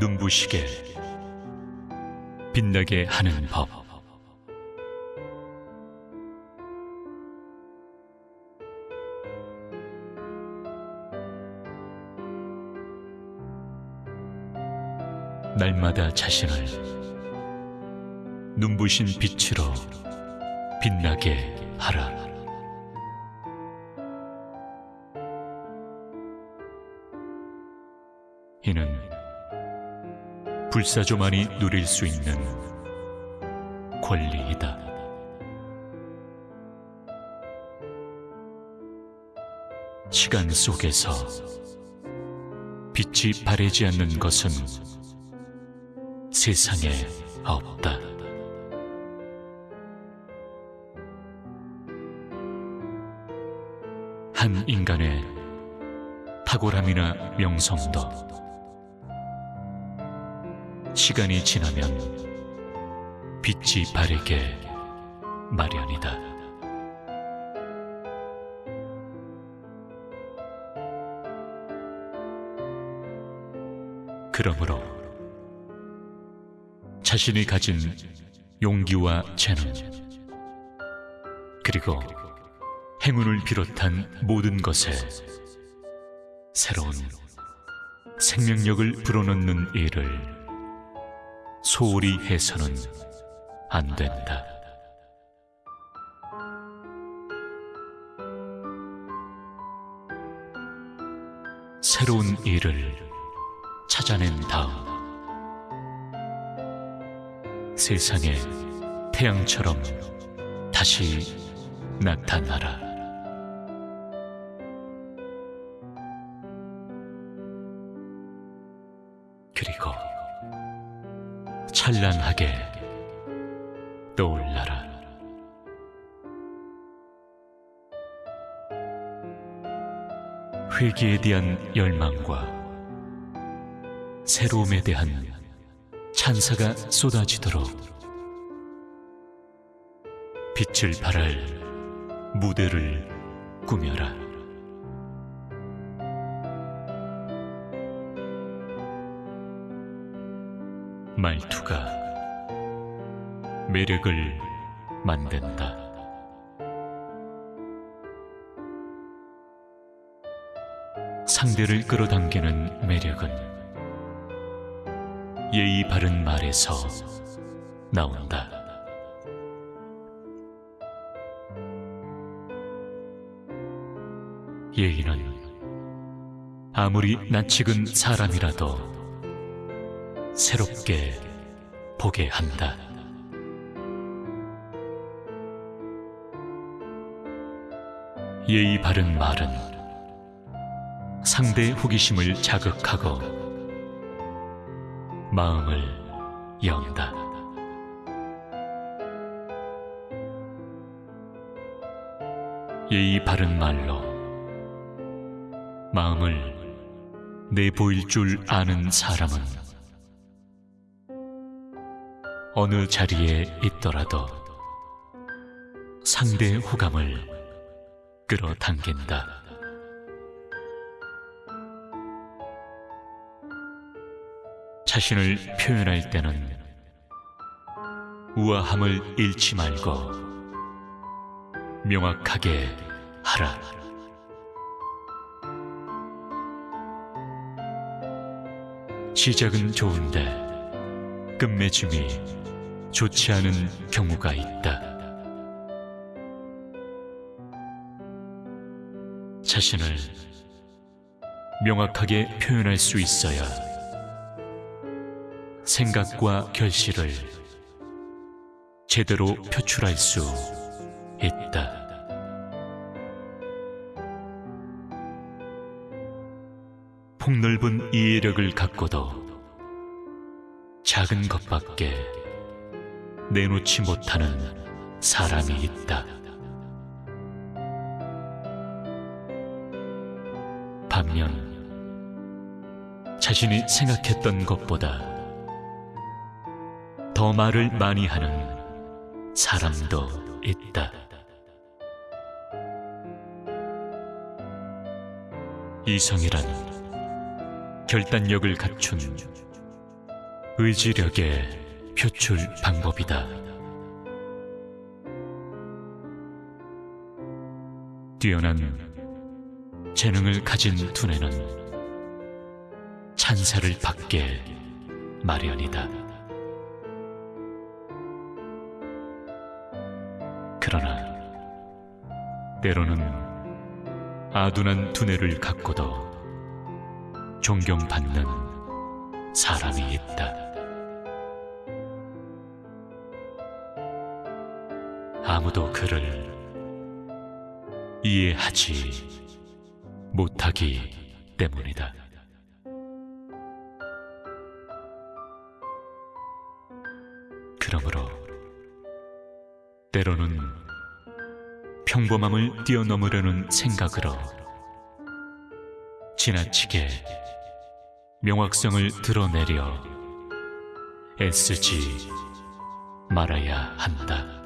눈부시게 빛나게 하는 법. 날마다 자신을 눈부신 빛으로 빛나게 하라. 불사조만이 누릴 수 있는 권리이다. 시간 속에서 빛이 바래지 않는 것은 세상에 없다. 한 인간의 탁월함이나 명성도 시간이 지나면 빛이 바래게 마련이다. 그러므로 자신이 가진 용기와 재능 그리고 행운을 비롯한 모든 것에 새로운 생명력을 불어넣는 일을 소홀히 해서는 안 된다. 새로운 일을 찾아낸 다음 세상에 태양처럼 다시 나타나라. 그리고 찬란하게 떠올라라. 회개에 대한 열망과 새로움에 대한 찬사가 쏟아지도록 빛을 발할 무대를 꾸며라. 말투가 매력을 만든다. 상대를 끌어당기는 매력은 예의 바른 말에서 나온다. 예의는 아무리 낯익은 사람이라도 새롭게 보게 한다. 예의 바른 말은 상대의 호기심을 자극하고 마음을 연다. 예의 바른 말로 마음을 내보일 줄 아는 사람은 어느 자리에 있더라도 상대의 호감을 끌어당긴다. 자신을 표현할 때는 우아함을 잃지 말고 명확하게 하라. 시작은 좋은데 끝맺음이 좋지 않은 경우가 있다. 자신을 명확하게 표현할 수 있어야 생각과 결실을 제대로 표출할 수 있다. 폭넓은 이해력을 갖고도 작은 것밖에 내놓지 못하는 사람이 있다. 반면 자신이 생각했던 것보다 더 말을 많이 하는 사람도 있다. 이성이란 결단력을 갖춘 의지력의 표출 방법이다. 뛰어난 재능을 가진 두뇌는 찬사를 받게 마련이다. 그러나 때로는 아둔한 두뇌를 갖고도 존경받는 사람이 있다. 아무도 그를 이해하지 못하기 때문이다. 그러므로 때로는 평범함을 뛰어넘으려는 생각으로 지나치게 명확성을 드러내려 애쓰지 말아야 한다.